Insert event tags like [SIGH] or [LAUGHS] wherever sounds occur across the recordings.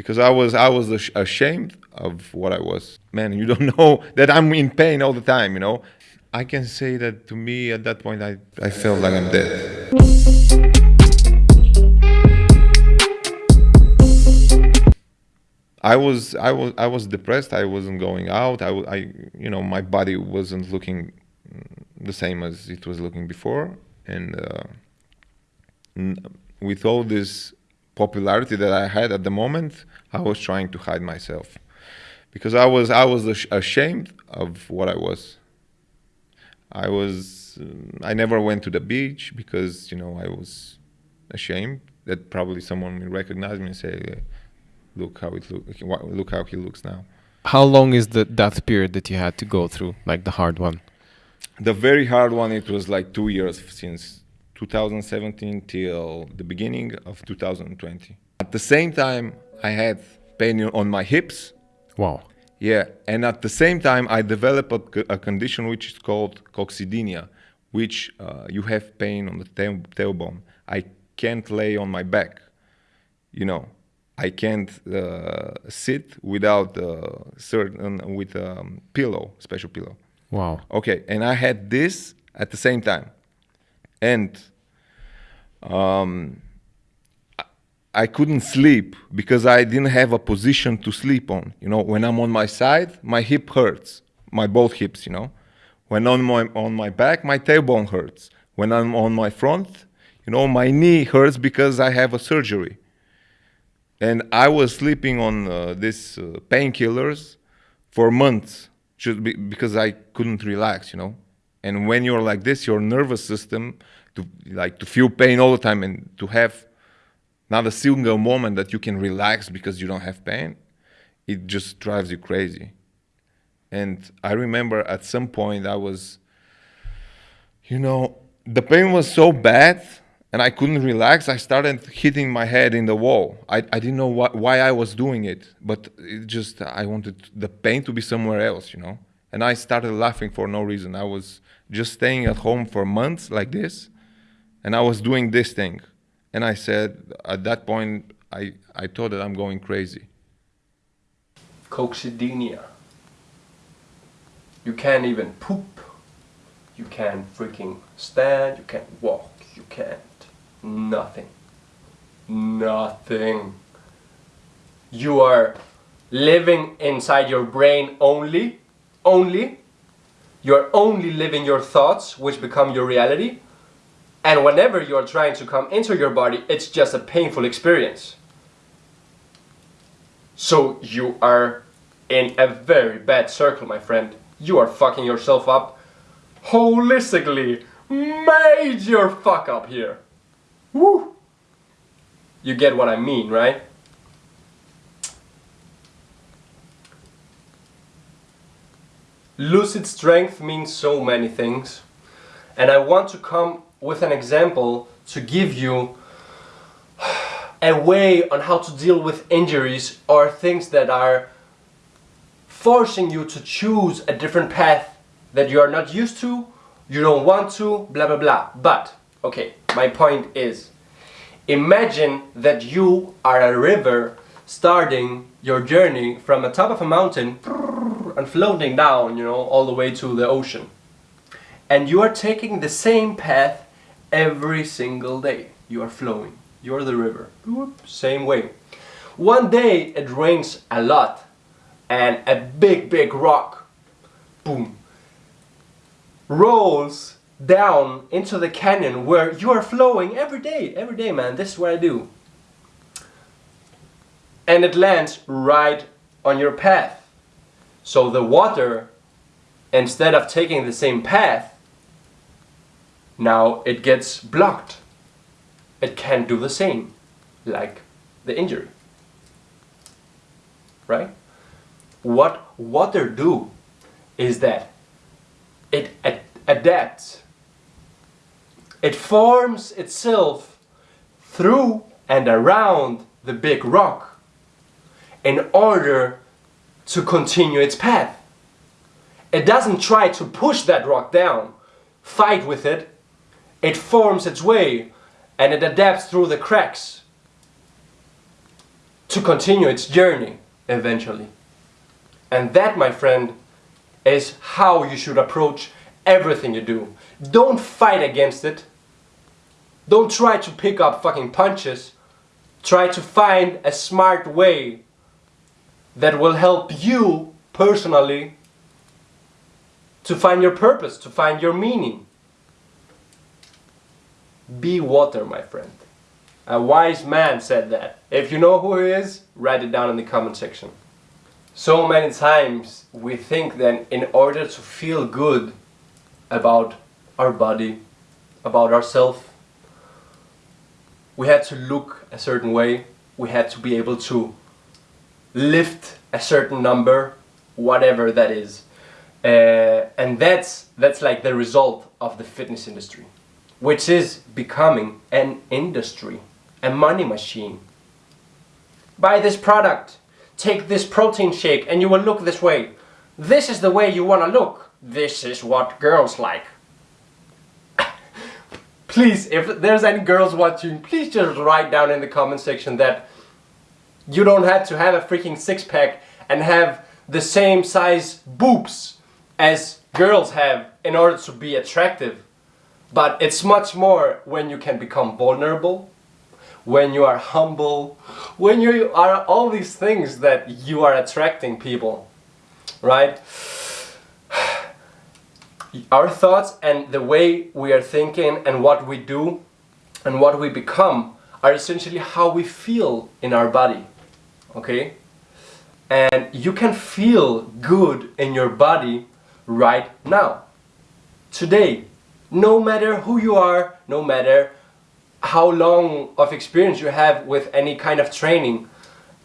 because I was I was ash- ashamed of what I was. Man, you don't [LAUGHS] know that I'm in pain all the time. You know, I can say that to me at that point I I felt like I'm dead. I was I was I was depressed. I wasn't going out. I, I you know my body wasn't looking the same as it was looking before, and uh, with all this popularity that I had at the moment, I was trying to hide myself because I was I was ash- ashamed of what I was. I was um, I never went to the beach because you know I was ashamed that probably someone will recognize me and say, "Look how it look look how he looks now." How long is the that period that you had to go through, like the hard one? The very hard one it was like two years since 2017 till the beginning of 2020. At the same time, I had pain on my hips. Wow. Yeah, and at the same time, I developed a condition which is called coccydynia, which uh, you have pain on the tail, tailbone. I can't lay on my back, you know. I can't uh, sit without uh, certain with a pillow, special pillow. Wow. Okay, and I had this at the same time, and um, I- couldn't sleep because I didn't have a position to sleep on. You know, when I'm on my side, my hip hurts, my both hips. You know, when on my on my back, my tailbone hurts. When I'm on my front, you know, my knee hurts because I have a surgery. And I was sleeping on uh, these uh, painkillers for months just be, because I couldn't relax, you know. And when you're like this, your nervous system to like to feel pain all the time and to have not a single moment that you can relax because you don't have pain, it just drives you crazy. And I remember at some point I was, you know, the pain was so bad and I couldn't relax. I started hitting my head in the wall. I, I didn't know why, why I was doing it, but it just, I wanted the pain to be somewhere else, you know? And I started laughing for no reason. I was just staying at home for months like this, and I was doing this thing. And I said, at that point, I, I thought that I'm going crazy. Coccydynia. You can't even poop. You can't freaking stand. You can't walk. You can't. Nothing. Nothing. You are living inside your brain only. Only. You're only living your thoughts, which become your reality. And whenever you're trying to come into your body, it's just a painful experience. So you are in a very bad circle, my friend. You are fucking yourself up holistically. Major fuck up here. Woo! You get what I mean, right? Lucid strength means so many things. And I want to come with an example to give you a way on how to deal with injuries or things that are forcing you to choose a different path that you are not used to, you don't want to, blah blah blah. But, okay, my point is imagine that you are a river starting your journey from the top of a mountain and floating down, you know, all the way to the ocean. And you are taking the same path every single day. You are flowing. You're the river. Same way. One day it rains a lot and a big, big rock, boom, rolls down into the canyon where you are flowing every day. Every day, man. This is what I do. And it lands right on your path. So the water, instead of taking the same path, now it gets blocked. It can't do the same, like the injury. Right? What water do is that it ad- adapts. It forms itself through and around the big rock in order to continue its path. It doesn't try to push that rock down, fight with it. It forms its way and it adapts through the cracks. to continue its journey eventually. And that, my friend, is how you should approach everything you do. Don't fight against it. Don't try to pick up fucking punches. Try to find a smart way that will help you personally to find your purpose, to find your meaning. Be water, my friend. A wise man said that. If you know who he is, write it down in the comment section. So many times we think that in order to feel good about our body, about ourselves, we had to look a certain way, we had to be able to lift a certain number, whatever that is. Uh, and that's, that's like the result of the fitness industry, which is becoming an industry, a money machine. Buy this product, take this protein shake and you will look this way. This is the way you want to look. This is what girls like. [LAUGHS] please, if there's any girls watching, please just write down in the comment section that you don't have to have a freaking six pack and have the same size boobs as girls have in order to be attractive. But it's much more when you can become vulnerable, when you are humble, when you are all these things that you are attracting people, right? [SIGHS] Our thoughts and the way we are thinking and what we do and what we become are essentially how we feel in our body, okay? And you can feel good in your body right now, today, no matter who you are, no matter how long of experience you have with any kind of training.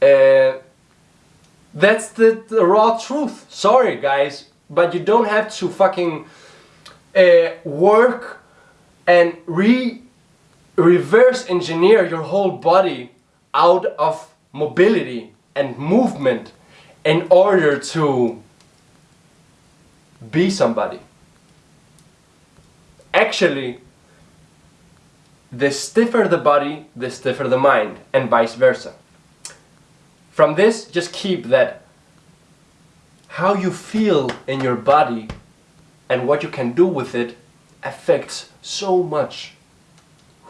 Uh, that's the, the, raw truth. Sorry guys, but you don't have to fucking uh, work and re reverse engineer your whole body out of mobility and movement in order to be somebody. Actually, the stiffer the body, the stiffer the mind, and vice versa. From this, just keep that how you feel in your body and what you can do with it affects so much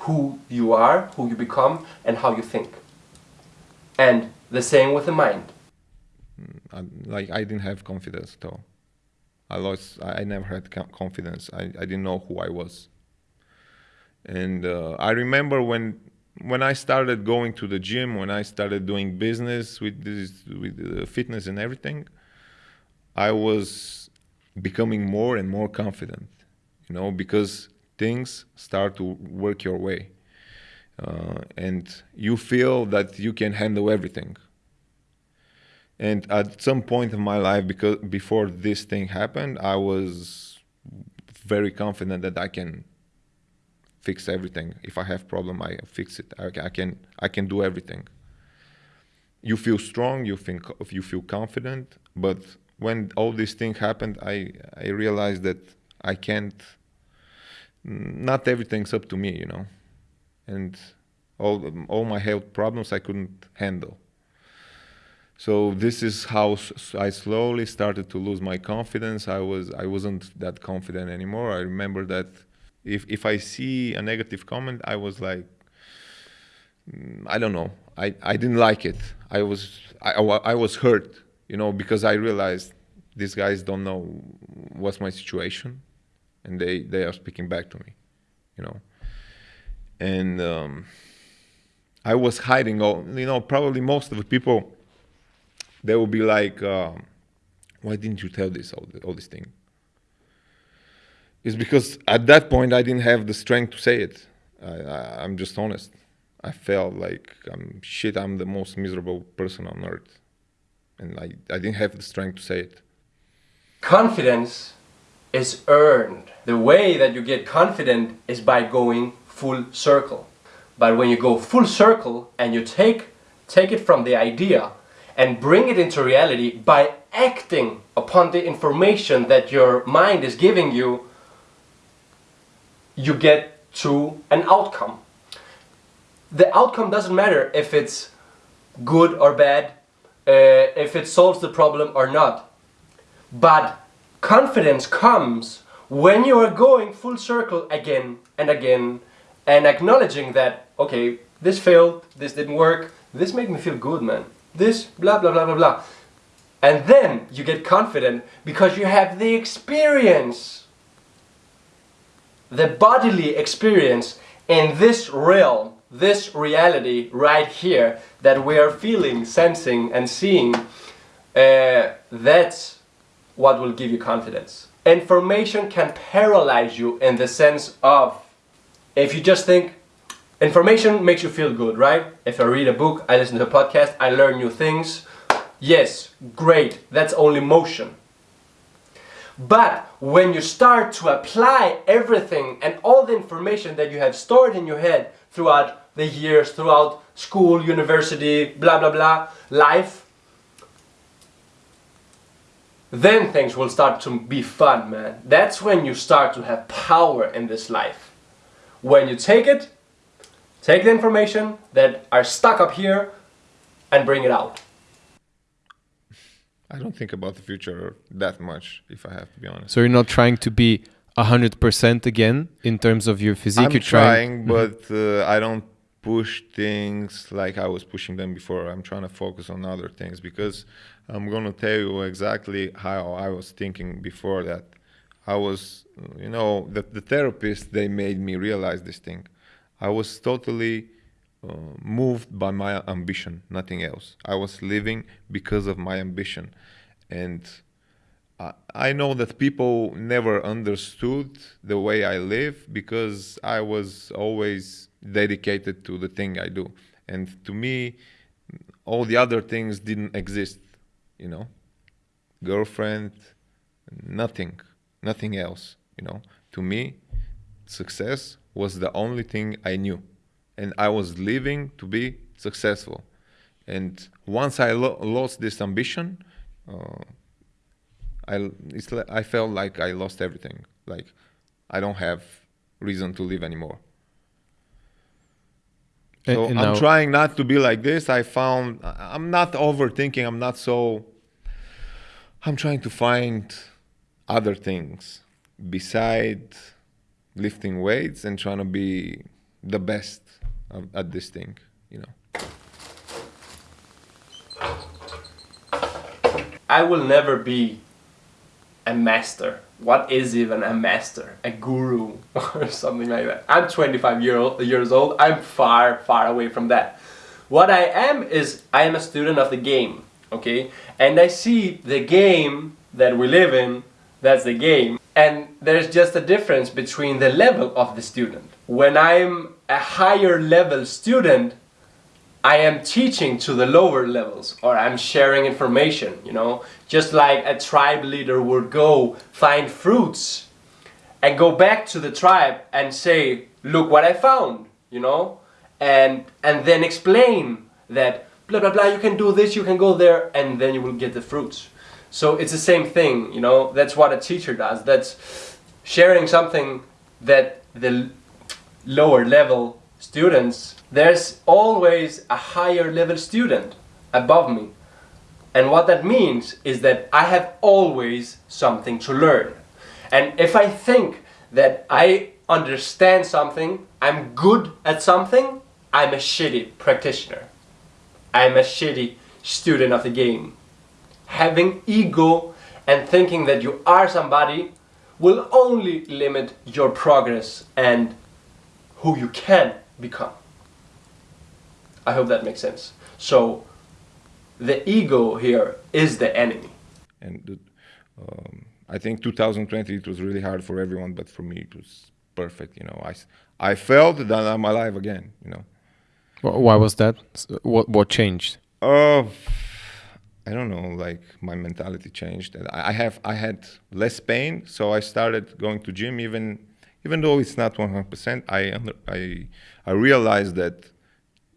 who you are, who you become, and how you think. And the same with the mind. Mm, like I didn't have confidence at all. I lost. I never had confidence. I, I didn't know who I was. And uh, I remember when when I started going to the gym, when I started doing business with this, with uh, fitness and everything, I was becoming more and more confident. You know, because things start to work your way, uh, and you feel that you can handle everything and at some point in my life, because before this thing happened, I was very confident that I can fix everything. If I have problem, I fix it. I, I can I can do everything. You feel strong. You think you feel confident. But when all these things happened, I I realized that I can't. Not everything's up to me, you know, and all all my health problems I couldn't handle so this is how I slowly started to lose my confidence. I was I wasn't that confident anymore. I remember that if if I see a negative comment, I was like, mm, I don't know. I, I didn't like it. I was I, I was hurt, you know, because I realized these guys don't know what's my situation, and they they are speaking back to me, you know, and um, I was hiding all. You know, probably most of the people they will be like, um, why didn't you tell this, all, all this thing? It's because at that point I didn't have the strength to say it. I, am just honest. I felt like I'm shit. I'm the most miserable person on earth, and I, I didn't have the strength to say it. Confidence is earned. The way that you get confident is by going full circle. But when you go full circle and you take take it from the idea and bring it into reality by acting upon the information that your mind is giving you, you get to an outcome. The outcome doesn't matter if it's good or bad, uh, if it solves the problem or not. But confidence comes when you are going full circle again and again and acknowledging that, okay, this failed, this didn't work, this made me feel good, man. This, blah, blah, blah, blah, blah. And then you get confident because you have the experience, the bodily experience in this realm, this reality right here that we are feeling, sensing, and seeing. Uh, that's what will give you confidence. Information can paralyze you in the sense of if you just think information makes you feel good, right? If I read a book, I listen to a podcast, I learn new things. Yes, great, that's only motion. But when you start to apply everything and all the information that you have stored in your head throughout the years, throughout school, university, blah blah blah, life, then things will start to be fun, man. That's when you start to have power in this life. When you take it, take the information that are stuck up here and bring it out. I don't think about the future that much, if I have to be honest. So you're not trying to be hundred percent again in terms of your physique. I'm you're trying, Mhm. but uh, I don't push things like I was pushing them before. I'm trying to focus on other things because I'm gonna tell you exactly how I was thinking before that. I was, you know, the, the therapist they made me realize this thing. I was totally uh, moved by my ambition, nothing else. I was living because of my ambition, and I, I know that people never understood the way I live because I was always dedicated to the thing I do, and to me, all the other things didn't exist. You know, girlfriend, nothing, nothing else. You know, to me, success was the only thing I knew, and I was living to be successful. And once I lo- lost this ambition, uh, I it's I felt like I lost everything. Like I don't have reason to live anymore. So and I'm now- trying not to be like this. I found I'm not overthinking. I'm not so. I'm trying to find other things beside lifting weights and trying to be the best at this thing. You know. I will never be a master. What is even a master? A guru [LAUGHS] or something like that. I'm 25 year old, years old. I'm far, far away from that. What I am is I am a student of the game, okay? And I see the game that we live in, that's the game. And there's just a difference between the level of the student. When I'm a higher level student, I am teaching to the lower levels or I'm sharing information, you know, just like a tribe leader would go find fruits and go back to the tribe and say, look what I found, you know, and and then explain that blah blah blah you can do this, you can go there and then you will get the fruits. So it's the same thing, you know, that's what a teacher does. That's sharing something that the lower level students, there's always a higher level student above me. And what that means is that I have always something to learn. And if I think that I understand something, I'm good at something, I'm a shitty practitioner. I'm a shitty student of the game. Having ego and thinking that you are somebody will only limit your progress and who you can become. I hope that makes sense. So, the ego here is the enemy. and um, I think 2020 it was really hard for everyone, but for me it was perfect. You know, I I felt that I'm alive again. You know, Why was that? What what changed? oh, I don't know. Like my mentality changed, I I have I had less pain, so I started going to gym. Even even though it's not 100, percent I under, I I realized that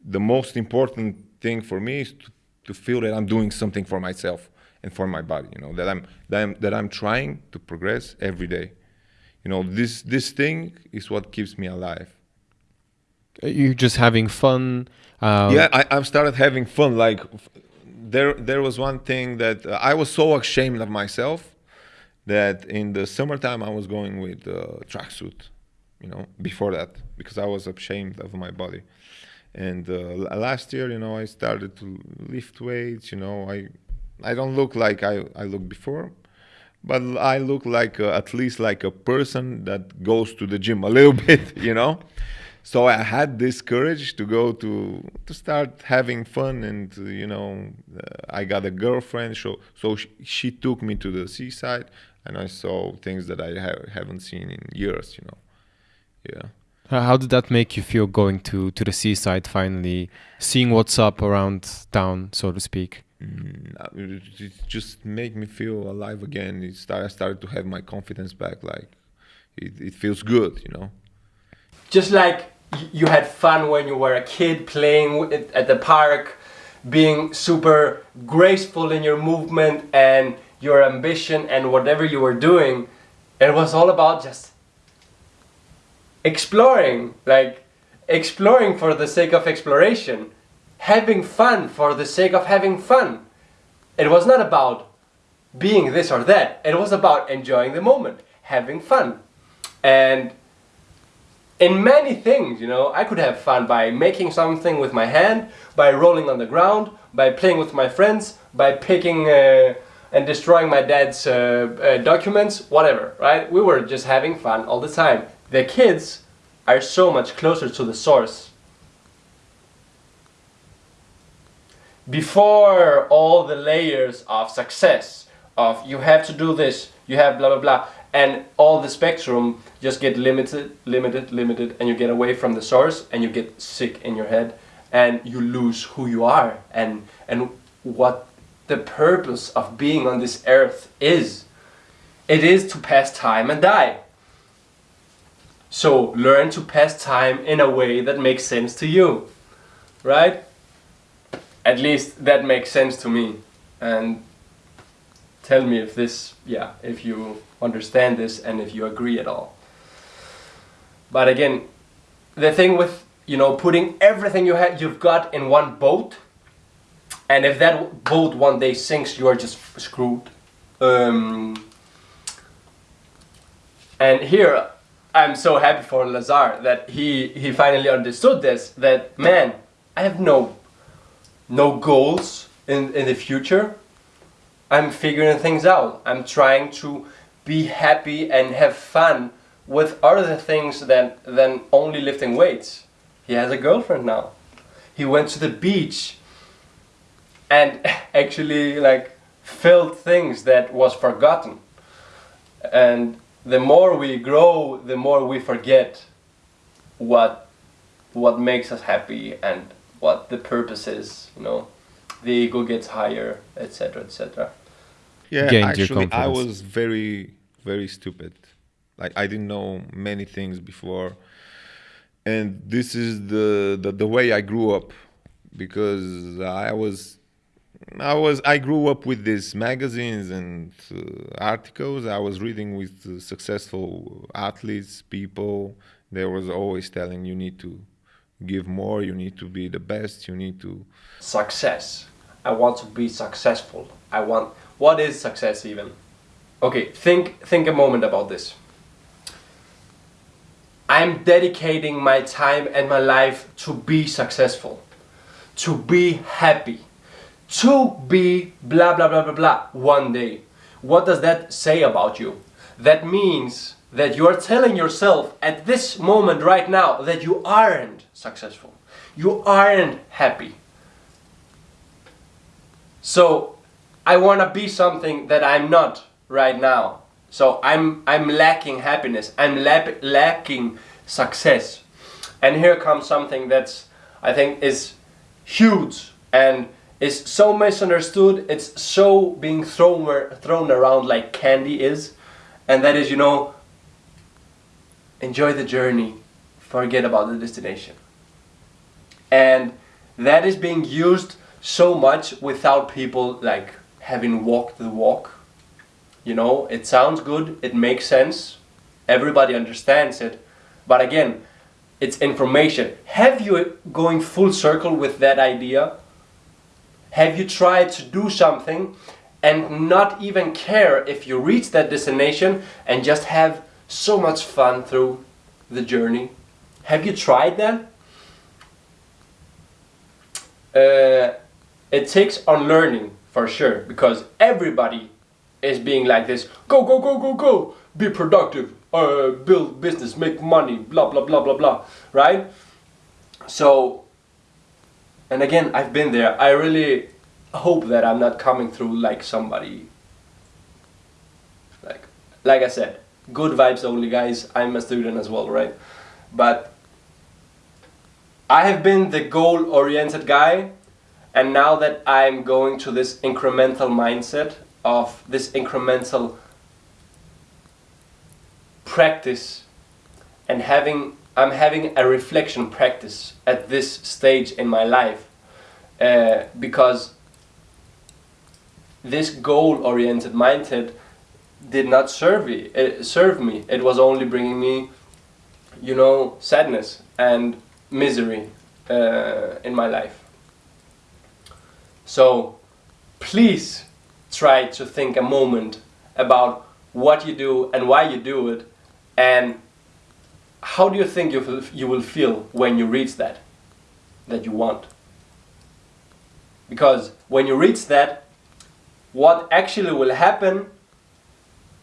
the most important thing for me is to, to feel that I'm doing something for myself and for my body. You know that I'm that I'm that I'm trying to progress every day. You know this this thing is what keeps me alive. You're just having fun. Um, yeah, I, I've started having fun. Like there, there was one thing that uh, I was so ashamed of myself that in the summertime I was going with uh, tracksuit, you know, before that because I was ashamed of my body. And uh, last year, you know, I started to lift weights. You know, I, I don't look like I, I looked before, but I look like uh, at least like a person that goes to the gym a little [LAUGHS] bit. You know so I had this courage to go to to start having fun, and you know, uh, I got a girlfriend. So so she, she took me to the seaside, and I saw things that I ha- haven't seen in years. You know, yeah. How how did that make you feel going to, to the seaside finally, seeing what's up around town, so to speak? Mm, uh, it it just made me feel alive again. It start, I started to have my confidence back. Like it, it feels good, you know. just like y- you had fun when you were a kid playing at the park being super graceful in your movement and your ambition and whatever you were doing. It was all about just exploring like exploring for the sake of exploration having fun for the sake of having fun. It was not about being this or that. It was about enjoying the moment having fun. And in many things, you know, I could have fun by making something with my hand, by rolling on the ground, by playing with my friends, by picking uh, and destroying my dad's uh, uh, documents, whatever, right? We were just having fun all the time. The kids are so much closer to the source. Before all the layers of success, of you have to do this, you have blah blah blah, and all the spectrum just get limited, limited, limited, and you get away from the source, and you get sick in your head, and you lose who you are, and and what the purpose of being on this earth is. It is to pass time and die. So learn to pass time in a way that makes sense to you, right? At least that makes sense to me, and tell me if this yeah if you understand this and if you agree at all. But again the thing with you know putting everything you have you've got in one boat and if that boat one day sinks you are just screwed. Um, and here i'm so happy for lazar that he he finally understood this that man i have no no goals in in the future I'm figuring things out. I'm trying to be happy and have fun with other things than than only lifting weights. He has a girlfriend now. He went to the beach and [LAUGHS] actually like felt things that was forgotten. And the more we grow, the more we forget what what makes us happy and what the purpose is, you know. The ego gets higher, etc., etc. Yeah, Gained actually, I was very, very stupid. Like I didn't know many things before, and this is the the, the way I grew up, because I was, I was I grew up with these magazines and uh, articles. I was reading with uh, successful athletes, people. They was always telling you need to give more, you need to be the best, you need to success. I want to be successful. I want what is success even? Okay, think think a moment about this. I'm dedicating my time and my life to be successful, to be happy, to be blah blah blah blah blah one day. What does that say about you? That means that you are telling yourself at this moment right now that you aren't successful. You aren't happy. So I want to be something that I'm not right now. So I'm I'm lacking happiness. I'm lap- lacking success. And here comes something that's I think is huge and is so misunderstood. It's so being thrown thrown around like candy is, and that is you know enjoy the journey, forget about the destination. And that is being used so much without people like having walked the walk. You know, it sounds good, it makes sense, everybody understands it, but again, it's information. Have you going full circle with that idea? Have you tried to do something and not even care if you reach that destination and just have so much fun through the journey? Have you tried that? Uh, it takes unlearning for sure because everybody is being like this go go go go go be productive uh, build business make money blah blah blah blah blah right? So and again i've been there. I really hope that i'm not coming through like somebody like like i said good vibes only guys. I'm a student as well right? But i have been the goal oriented guy and now that I'm going to this incremental mindset of this incremental practice and having I'm having a reflection practice at this stage in my life uh, because this goal-oriented mindset did not serve me. It serve me. It was only bringing me, you know, sadness and misery uh, in my life. So please try to think a moment about what you do and why you do it and how do you think you, you will feel when you reach that that you want. Because when you reach that what actually will happen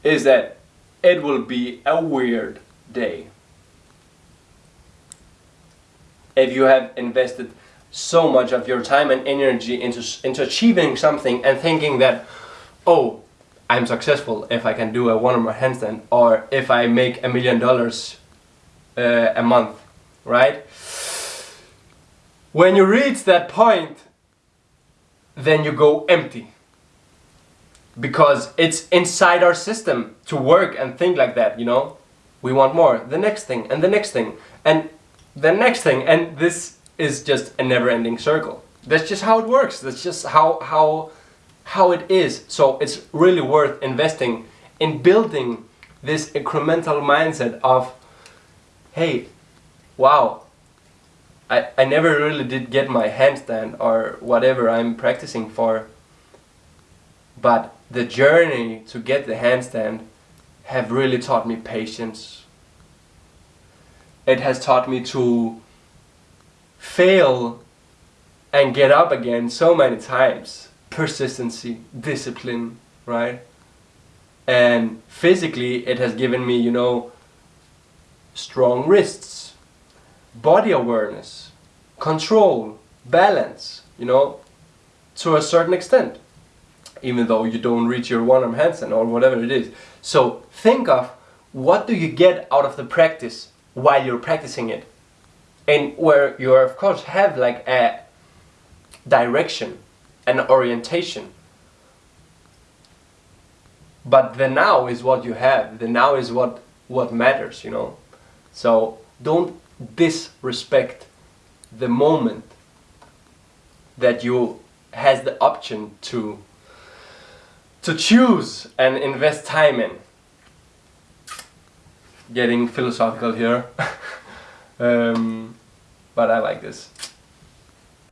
is that it will be a weird day. If you have invested so much of your time and energy into, into achieving something and thinking that, oh, I'm successful if I can do a one-arm handstand or if I make a million dollars uh, a month, right? When you reach that point, then you go empty. Because it's inside our system to work and think like that, you know? We want more, the next thing, and the next thing, and the next thing, and this is just a never-ending circle. That's just how it works. That's just how how how it is. So it's really worth investing in building this incremental mindset of hey, wow, I, I never really did get my handstand or whatever I'm practicing for. But the journey to get the handstand have really taught me patience. It has taught me to fail and get up again so many times. Persistency, discipline, right? And physically it has given me, you know, strong wrists, body awareness, control, balance, you know, to a certain extent. Even though you don't reach your one-arm handstand or whatever it is. So think of what do you get out of the practice while you're practicing it and where you of course have like a direction an orientation. But the now is what you have. The now is what what matters you know? So don't disrespect the moment that you has the option to to choose and invest time in. Getting philosophical here. [LAUGHS] Um, but I like this.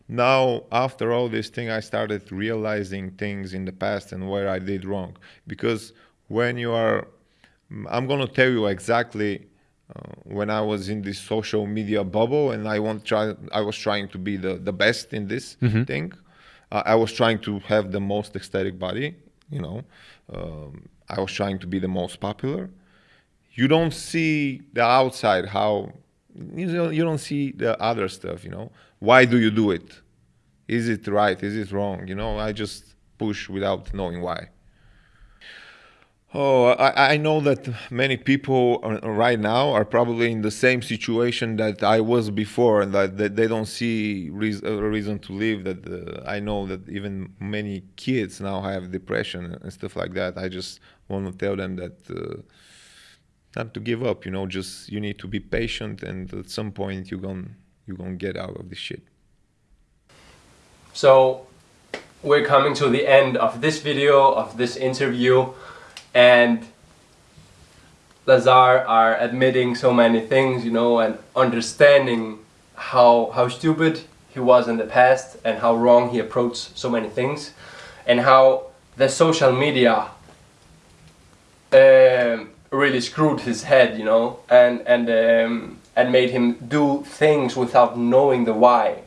Now, after all this thing, I started realizing things in the past and where I did wrong. Because when you are, I'm going to tell you exactly uh, when I was in this social media bubble and I want try, I was trying to be the, the best in this mm-hmm. thing. Uh, I was trying to have the most aesthetic body, you know. Um, I was trying to be the most popular. You don't see the outside how you don't, see the other stuff you know? Why do you do it? Is it right? Is it wrong? You know i just push without knowing why. Oh i, I know that many people right now are probably in the same situation that i was before and that, that they don't see reason, a reason to live that uh, i know that even many kids now have depression and stuff like that. I just want to tell them that uh, not to give up you know just you need to be patient and at some point you're gonna you're gonna get out of this shit. So we're coming to the end of this video of this interview and Lazar are admitting so many things, you know, and understanding how how stupid he was in the past and how wrong he approached so many things, and how the social media um, really screwed his head, you know, and and um, and made him do things without knowing the why,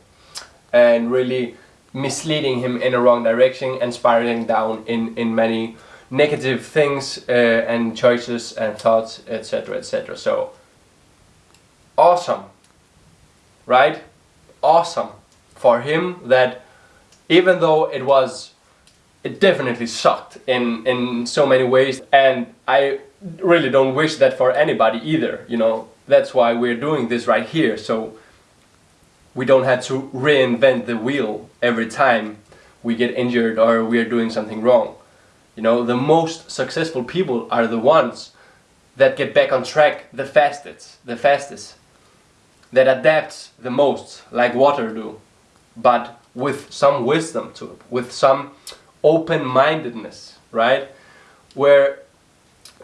and really misleading him in a wrong direction and spiraling down in in many negative things uh, and choices and thoughts, etc., etc. So awesome, right? Awesome for him that even though it was it definitely sucked in in so many ways and I really don't wish that for anybody either you know? That's why we're doing this right here so we don't have to reinvent the wheel every time we get injured or we're doing something wrong. You know the most successful people are the ones that get back on track the fastest the fastest that adapts the most like water do but with some wisdom to it with some open-mindedness right? Where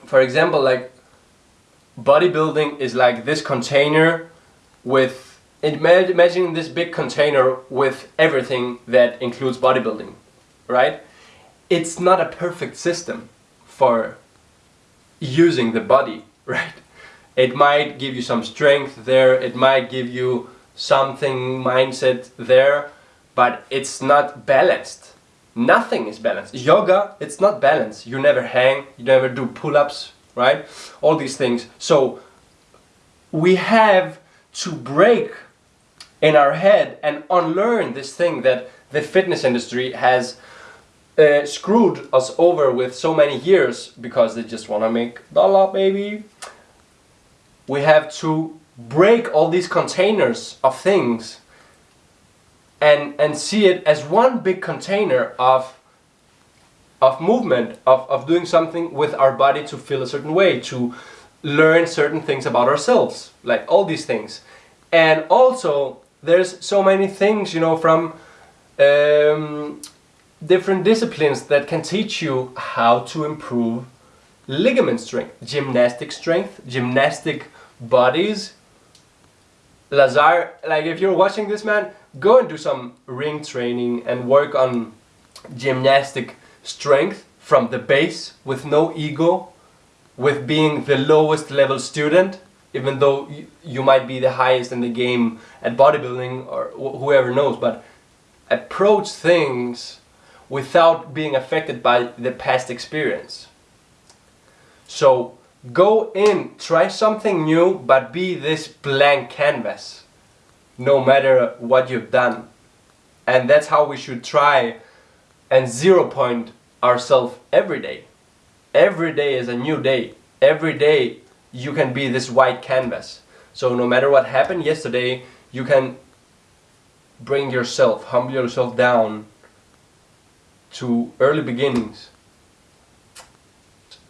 for example, like bodybuilding is like this container with imagine this big container with everything that includes bodybuilding, right? It's not a perfect system for using the body, [LAUGHS] right? It might give you some strength there, it might give you something mindset there, but it's not balanced Nothing is balanced. Yoga, it's not balanced. You never hang, you never do pull-ups, right? All these things. So we have to break in our head and unlearn this thing that the fitness industry has uh, screwed us over with so many years because they just want to make dollar baby. We have to break all these containers of things and and see it as one big container of of movement of, of doing something with our body to feel a certain way to learn certain things about ourselves like all these things. And also there's so many things you know from um, different disciplines that can teach you how to improve ligament strength gymnastic strength gymnastic bodies Lazar like if you're watching this man go and do some ring training and work on gymnastic strength from the base with no ego, with being the lowest level student, even though you, might be the highest in the game at bodybuilding or wh whoever knows, but approach things without being affected by the past experience. So go in, try something new, but be this blank canvas no matter what you've done. And that's how we should try and zero point ourselves every day. Every day is a new day. Every day you can be this white canvas. So no matter what happened yesterday, you can bring yourself, humble yourself down to early beginnings.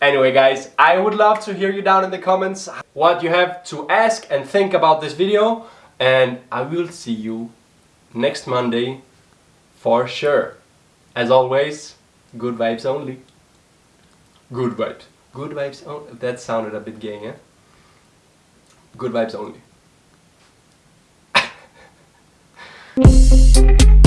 Anyway guys, I would love to hear you down in the comments what you have to ask and think about this video and I will see you next Monday for sure. As always, good vibes only. Good vibes. Good vibes only. That sounded a bit gay, eh? Good vibes only. [LAUGHS]